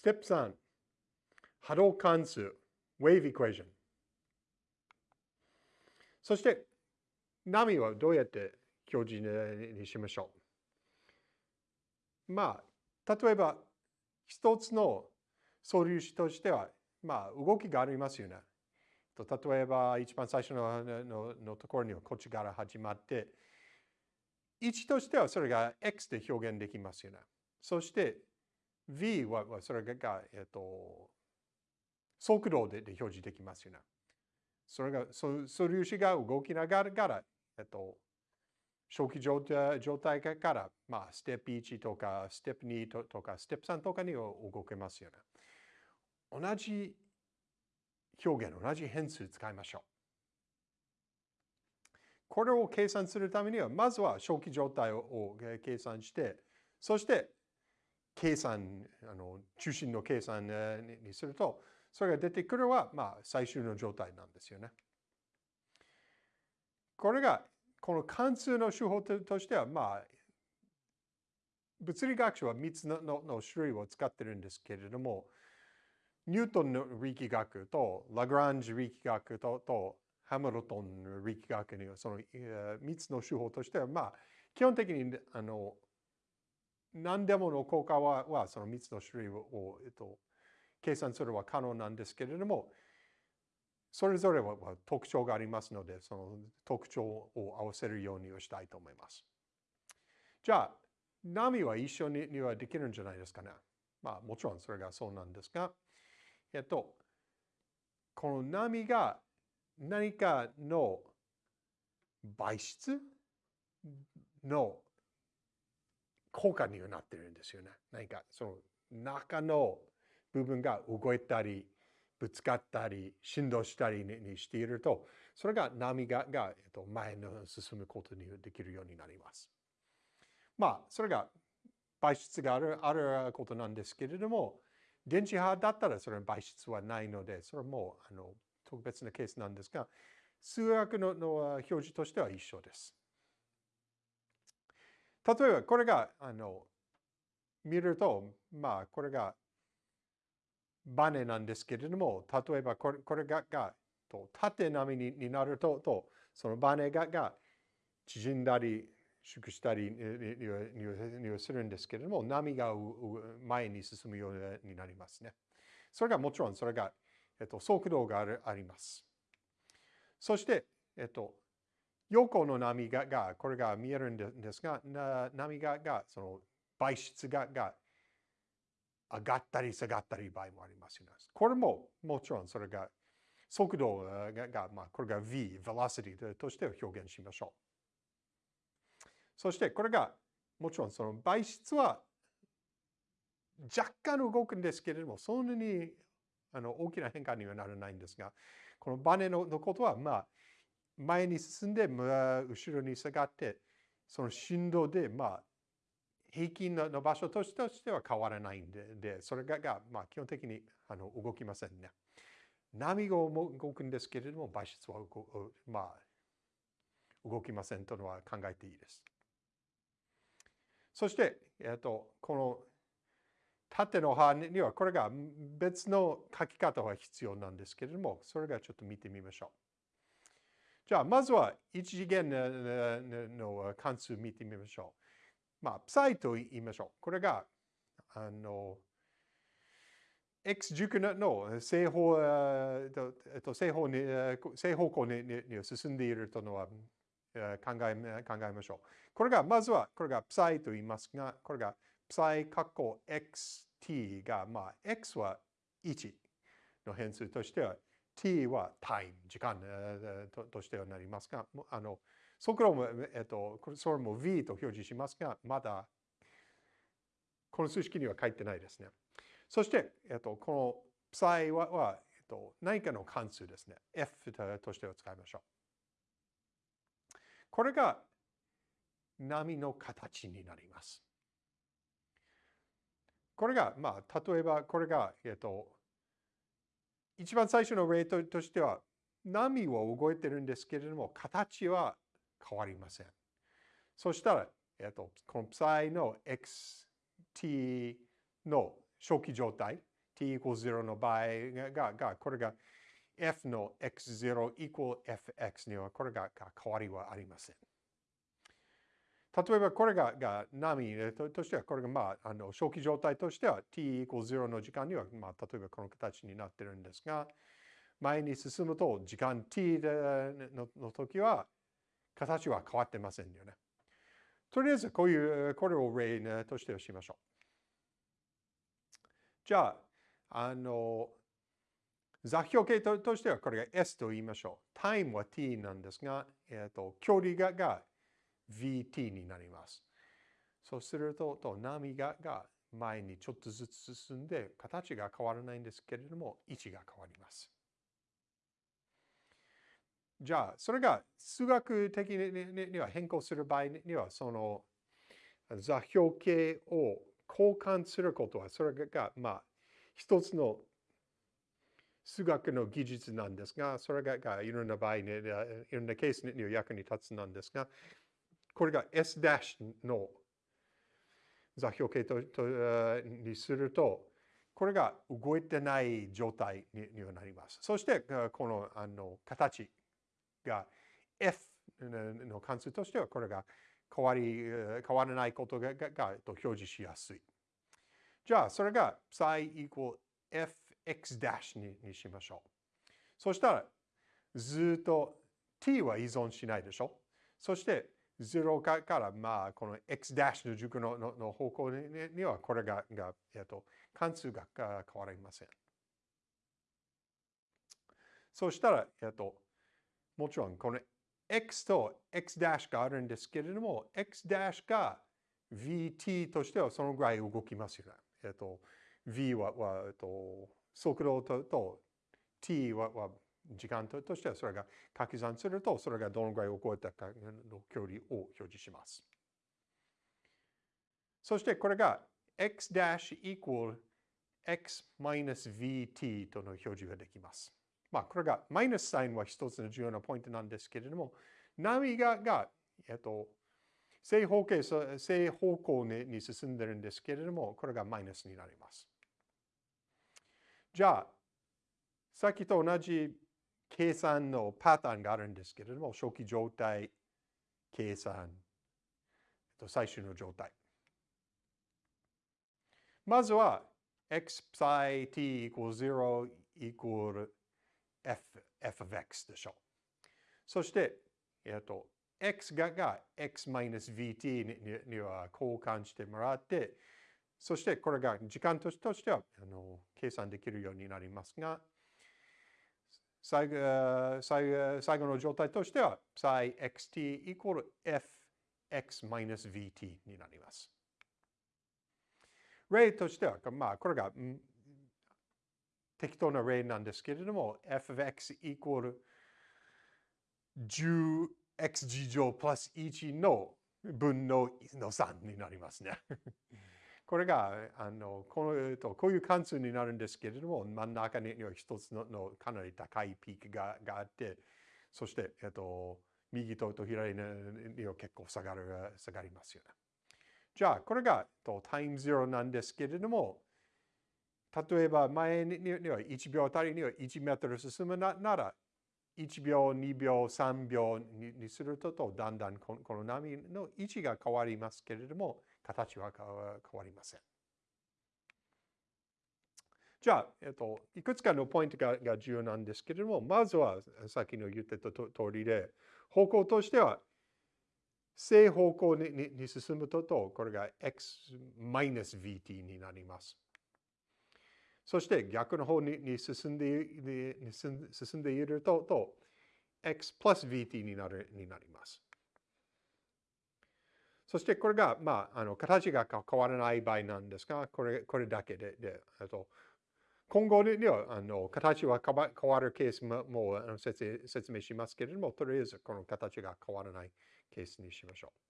ステップ3、波動関数、wave equation。そして、波はどうやって表示にしましょう？まあ、例えば、一つの素粒子としては、まあ、動きがありますよね。例えば、一番最初のののところにはこっちから始まって、位置としてはそれが x で表現できますよね。そして v はそれが、えっと、速度で表示できますよね。それが、そ素粒子が動きながら、えっと、初期状態状態から、まあ、ステップ1とか、ステップ2とか、ステップ3とかに動けますよね。同じ表現、同じ変数使いましょう。これを計算するためには、まずは初期状態を計算して、そして計算、あの中心の計算にすると、それが出てくるは、まあ、最終の状態なんですよね。これが、この関数の手法としては、まあ、物理学者は3つのの種類を使ってるんですけれども、ニュートンの力学とラグランジ力学ととハムルトンの力学にはその3つの手法としては、まあ、基本的にあの何でもの効果ははその3つの種類を、えっと、計算するのは可能なんですけれども、それぞれは特徴がありますので、その特徴を合わせるようにしたいと思います。じゃあ、波は一緒にはできるんじゃないですかね。まあ、もちろんそれがそうなんですが、えっと、この波が何かの媒質の効果にはなってるんですよね。何かその中の部分が動いたり、ぶつかったり、振動したりにしていると、それが波がが、えっと、前の進むことにできるようになります。まあ、それが媒質があるあることなんですけれども、電磁波だったらそれは媒質はないので、それもあの特別なケースなんですが、数学のの表示としては一緒です。例えばこれがあの見ると、まあこれがバネなんですけれども、例えばこれこれががと縦波にになるとと、そのバネがが縮んだり縮したりにするんですけれども、波が前に進むようになりますね。それがもちろんそれが、えっと、速度があるあります。そして、えっと、横の波ががこれが見えるんですが、波ががその媒質がが上がったり下がったり場合もありますよね。これももちろんそれが速度がが、まあ、これが v、velocity として表現しましょう。そしてこれがもちろんその媒質は若干動くんですけれども、そんなにあの大きな変化にはならないんですが、このバネののことは、まあ、前に進んで、後ろに下がって、その振動で、まあ、平均の場所としては変わらないんで、でそれが、まあ、基本的にあの動きませんね。波が動くんですけれども、媒質はまあ、動きませんというのは考えていいです。そして、えっと、この縦の葉にはこれが別の書き方が必要なんですけれども、それがちょっと見てみましょう。じゃあ、まずは一次元の関数見てみましょう。まあ、プサイと言いましょう。これが、あの、x 軸の正方、えっと、正方に正方向に進んでいるというのは考え考えましょう。これが、まずは、これが psi と言いますが、これが psi 括弧 xt が、まあ、x は1の変数としては、t はタイム、時間ととしてはなりますが、あの、速度も、えっと、それも v と表示しますが、まだ、この数式には書いてないですね。そして、えっと、この psi はは、えっと、何かの関数ですね。f としては使いましょう。これが波の形になります。これが、まあ、例えばこれが、えっと、一番最初の例としては、波は動いてるんですけれども、形は変わりません。そしたら、えっと、この psi の xt の初期状態、t イコール0の場合が、がこれが f の x0 イコール fx にはこれが変わりはありません。例えばこれがが波としては、これがまあ、あの初期状態としては t イコール0の時間には、まあ、例えばこの形になってるんですが、前に進むと時間 t のの時は形は変わってませんよね。とりあえずこういう、これを例としてしましょう。じゃあ、あの、座標系としてはこれが S と言いましょう。タイムは t なんですが、えっ、ー、と、距離がが vt になります。そうすると、と波がが前にちょっとずつ進んで、形が変わらないんですけれども、位置が変わります。じゃあ、それが数学的には変更する場合には、その座標系を交換することは、それが、まあ、一つの数学の技術なんですが、それがいろんな場合に、いろんなケースに役に立つなんですが、これが S' の座標系ととにすると、これが動いてない状態にはなります。そして、このあの形が F の関数としてはこれが変わり変わらないことががが表示しやすい。じゃあ、それが psi equal fx' ににしましょう。そしたら、ずっと t は依存しないでしょ。そして、0かから、まあ、この x' の軸ののの方向にには、これが、がえっと、関数が変わりません。そしたら、えっと、もちろんこの x と x' があるんですけれども、x' が vt としてはそのぐらい動きますよね。えっと、v は、はえっと、速度とと t はは時間としてはそれが掛け算するとそれがどのぐらい動いたかの距離を表示します。そしてこれが x' equal x minus vt との表示ができます。まあ、これがマイナスサインは一つの重要なポイントなんですけれども、波がが、えっと、正方形、正方向に進んでるんですけれども、これがマイナスになります。じゃあ、さっきと同じ計算のパターンがあるんですけれども、初期状態、計算、最終の状態。まずは、x psi t equals 0 equal f, f of x でしょう。そして、えっと、x がが x-vt にには交換してもらって、そしてこれが時間としてはあの計算できるようになりますが、最後の状態としては psi xt equal fx-vt になります。例としては、まあ、これが適当な例なんですけれども、f of x equal 10x 乗 plus 1の分のの3になりますね。これがあのこのとこういう関数になるんですけれども、真ん中には一つののかなり高いピークががあって、そして、えっと、右とと左には結構下がる下がりますよね。じゃあ、これがとタイムゼロなんですけれども、例えば前には1秒あたりには1メートル進むなら1秒、2秒、3秒にするとだんだんこの波の位置が変わりますけれども形は変わりません。じゃあ、えっと、いくつかのポイントがが重要なんですけれども、まずはさっきの言ってた通りで、方向としては正方向にに進むとと、これが x-vt になります。そして逆の方に進んで進んでいるとと x plus vt になるになります。そしてこれが、まあ、あの形が変わらない場合なんですが、これこれだけで、でと今後にはあの形は変わるケースももう説説明しますけれども、とりあえずこの形が変わらないケースにしましょう。